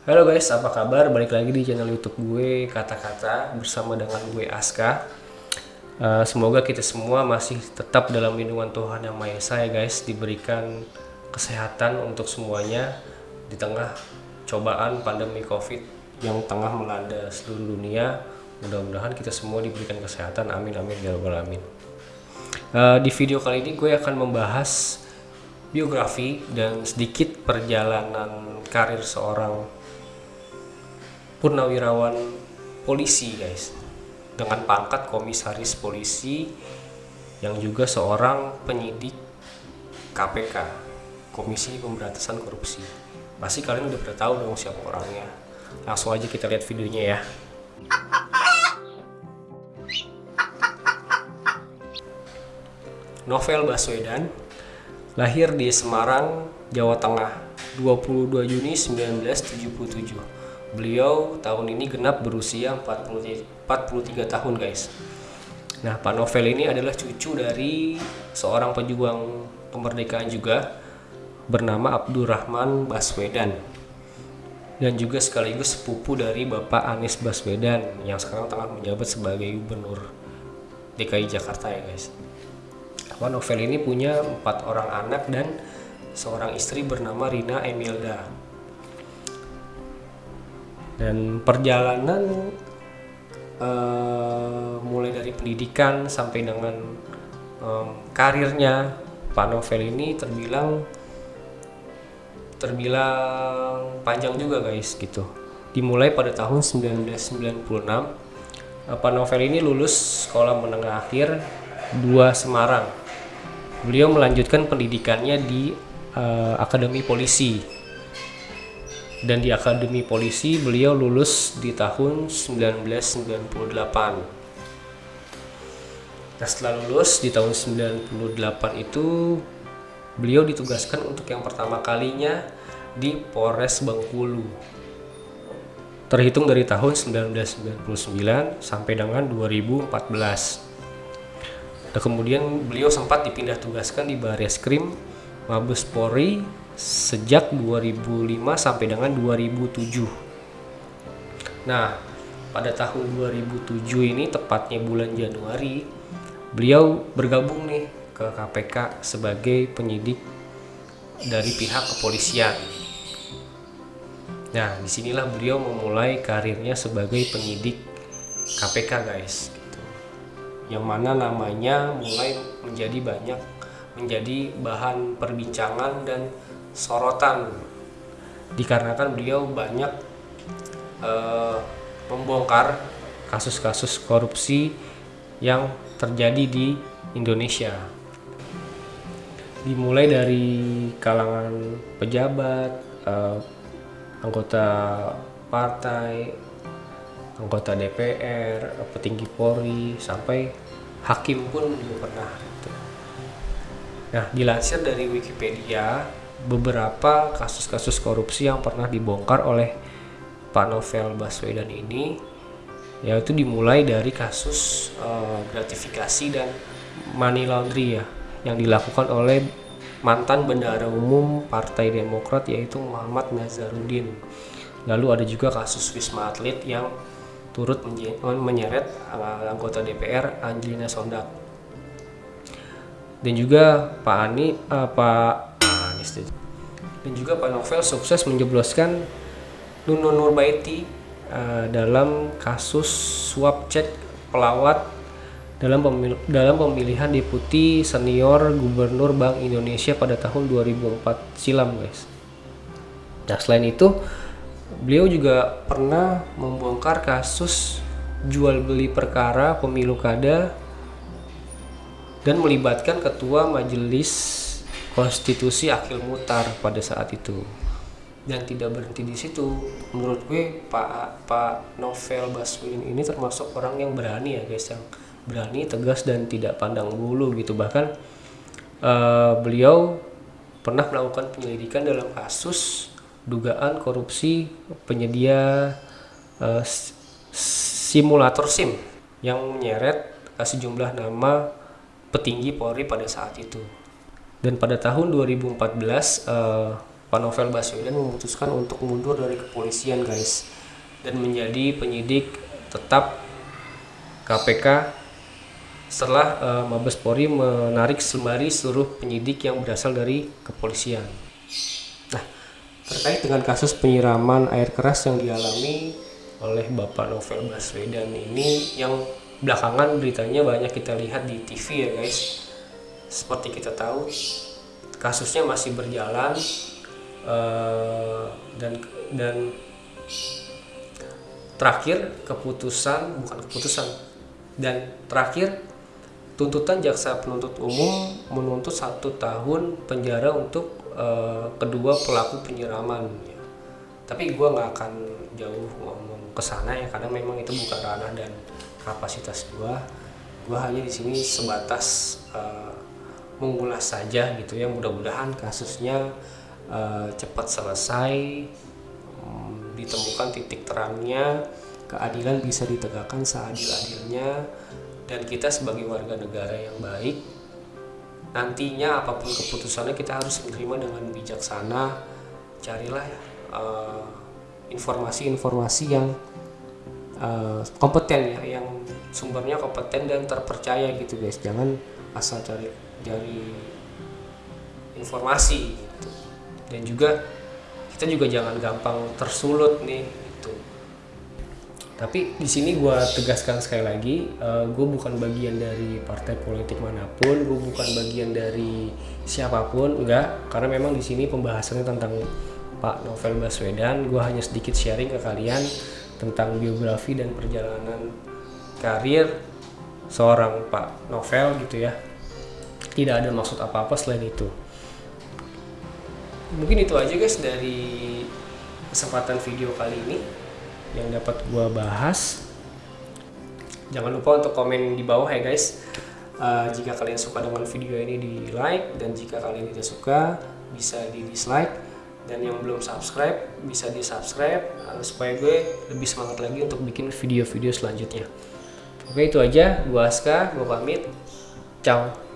Halo guys, apa kabar? Balik lagi di channel YouTube gue Kata-kata bersama dengan gue Aska. Uh, semoga kita semua masih tetap dalam lindungan Tuhan Yang Maha Esa ya guys, diberikan kesehatan untuk semuanya di tengah cobaan pandemi Covid yang tengah melanda seluruh dunia. Mudah-mudahan kita semua diberikan kesehatan. Amin amin ya rabbal alamin. Uh, di video kali ini gue akan membahas biografi dan sedikit perjalanan karir seorang purnawirawan polisi guys. Dengan pangkat komisaris polisi yang juga seorang penyidik KPK Komisi Pemberantasan Korupsi. Pasti kalian udah pada tahu dong siapa orangnya. Langsung aja kita lihat videonya ya. Novel Baswedan Lahir di Semarang, Jawa Tengah, 22 Juni 1977. Beliau tahun ini genap berusia 40, 43 tahun guys. Nah Pak Novel ini adalah cucu dari seorang pejuang kemerdekaan juga bernama Abdurrahman Baswedan dan juga sekaligus sepupu dari Bapak Anies Baswedan yang sekarang tengah menjabat sebagai gubernur DKI Jakarta ya guys. Pak Novel ini punya empat orang anak dan seorang istri bernama Rina Emilda. Dan perjalanan uh, mulai dari pendidikan sampai dengan um, karirnya Pak Novel ini terbilang terbilang panjang juga guys gitu. Dimulai pada tahun 1996 Pak Novel ini lulus sekolah menengah akhir 2 Semarang beliau melanjutkan pendidikannya di uh, Akademi Polisi dan di Akademi Polisi beliau lulus di tahun 1998 Nah setelah lulus di tahun 98 itu beliau ditugaskan untuk yang pertama kalinya di Polres Bengkulu. Terhitung dari tahun 1999 sampai dengan 2014 Nah, kemudian beliau sempat dipindah tugaskan di Baris Krim Mabes Polri sejak 2005 sampai dengan 2007. Nah, pada tahun 2007 ini tepatnya bulan Januari, beliau bergabung nih ke KPK sebagai penyidik dari pihak kepolisian. Nah, di sinilah beliau memulai karirnya sebagai penyidik KPK, guys yang mana namanya mulai menjadi banyak menjadi bahan perbincangan dan sorotan dikarenakan beliau banyak uh, membongkar kasus-kasus korupsi yang terjadi di Indonesia dimulai dari kalangan pejabat uh, anggota partai anggota DPR, petinggi Polri, sampai hakim pun juga pernah. Gitu. Nah, dilansir dari Wikipedia, beberapa kasus-kasus korupsi yang pernah dibongkar oleh Pak Novel Baswedan ini yaitu dimulai dari kasus uh, gratifikasi dan money laundry ya yang dilakukan oleh mantan bendahara umum Partai Demokrat yaitu Muhammad Nazarudin. Lalu ada juga kasus Wisma Atlet yang turut menyeret uh, anggota DPR Angelina Sondak dan juga Pak Ani uh, Pak Anies dan juga Pak Novel sukses menjebloskan Nunun Nurbaiti uh, dalam kasus suap cek pelawat dalam pemil dalam pemilihan deputi senior gubernur Bank Indonesia pada tahun 2004 silam guys. Nah selain itu Beliau juga pernah membongkar kasus jual beli perkara pemilu kada dan melibatkan ketua majelis konstitusi Akil Mutar pada saat itu. Dan tidak berhenti di situ. Menurut gue Pak Pak Novel Baswedan ini termasuk orang yang berani ya guys yang berani tegas dan tidak pandang bulu gitu. Bahkan uh, beliau pernah melakukan penyelidikan dalam kasus dugaan korupsi penyedia uh, simulator SIM yang menyeret uh, sejumlah nama petinggi Polri pada saat itu. Dan pada tahun 2014 uh, Pak Novel Baswedan memutuskan untuk mundur dari kepolisian guys dan menjadi penyidik tetap KPK setelah uh, Mabes Polri menarik sembari seluruh penyidik yang berasal dari kepolisian. Nah, terkait dengan kasus penyiraman air keras yang dialami oleh Bapak Novel Baswedan ini yang belakangan beritanya banyak kita lihat di TV ya guys. Seperti kita tahu, kasusnya masih berjalan uh, dan dan terakhir keputusan bukan keputusan dan terakhir tuntutan jaksa penuntut umum menuntut satu tahun penjara untuk uh, kedua pelaku penyiraman. Tapi gue nggak akan jauh ngomong ke sana ya karena memang itu bukan ranah dan kapasitas gue gue hanya di sini sebatas uh, mengulas saja gitu ya. Mudah-mudahan kasusnya uh, cepat selesai um, ditemukan titik terangnya keadilan bisa ditegakkan seadil-adilnya dan kita sebagai warga negara yang baik nantinya apa pun keputusannya kita harus menerima dengan bijaksana. Carilah uh, informasi-informasi yang uh, kompeten ya yang sumbernya kompeten dan terpercaya gitu guys. Jangan asal cari dari informasi gitu. dan juga kita juga jangan gampang tersulut nih tapi di sini gue tegaskan sekali lagi uh, eh, gue bukan bagian dari partai politik mana pun gue bukan bagian dari siapa pun enggak. Karena memang di sini pembahasannya tentang Pak Novel Baswedan gue hanya sedikit sharing ke kalian tentang biografi dan perjalanan karir seorang Pak Novel gitu ya. Tidak ada maksud apa-apa selain itu. Mungkin itu aja guys dari kesempatan video kali ini yang dapat gua bahas. Jangan lupa untuk komen di bawah ya guys. Uh, jika kalian suka dengan video ini di like. Dan jika kalian tidak suka bisa di dislike dan yang belum subscribe bisa di subscribe uh, supaya gue lebih semangat lagi untuk bikin video-video selanjutnya. Oke itu aja. Gua Aska gua pamit. Ciao